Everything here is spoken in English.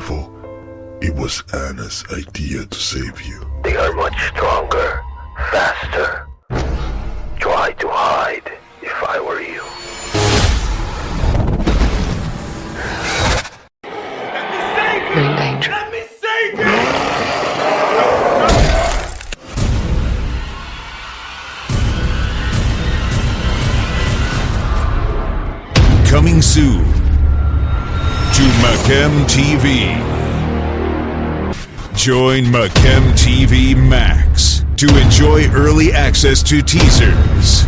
devil, it was Anna's idea to save you. They are much stronger, faster. Try to hide if I were you. You're in danger. Let me save you! Coming soon to TV. Join Macam TV Max to enjoy early access to teasers,